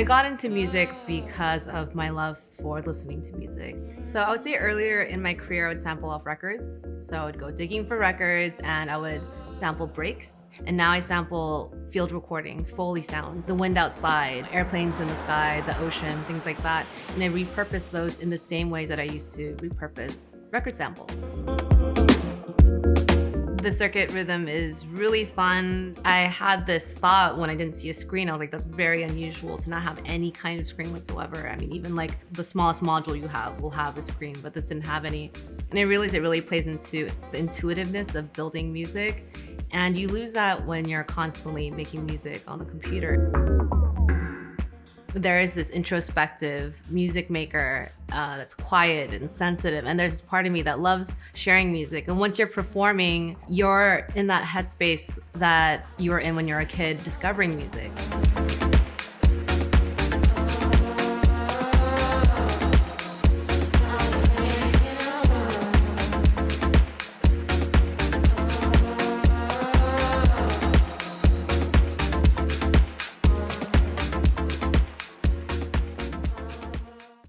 I got into music because of my love for listening to music. So I would say earlier in my career, I would sample off records. So I would go digging for records and I would sample breaks. And now I sample field recordings, Foley sounds, the wind outside, airplanes in the sky, the ocean, things like that. And I repurpose those in the same ways that I used to repurpose record samples. The circuit rhythm is really fun. I had this thought when I didn't see a screen. I was like, that's very unusual to not have any kind of screen whatsoever. I mean, even like the smallest module you have will have a screen, but this didn't have any. And I realized it really plays into the intuitiveness of building music. And you lose that when you're constantly making music on the computer there is this introspective music maker uh, that's quiet and sensitive and there's this part of me that loves sharing music. And once you're performing you're in that headspace that you were in when you're a kid discovering music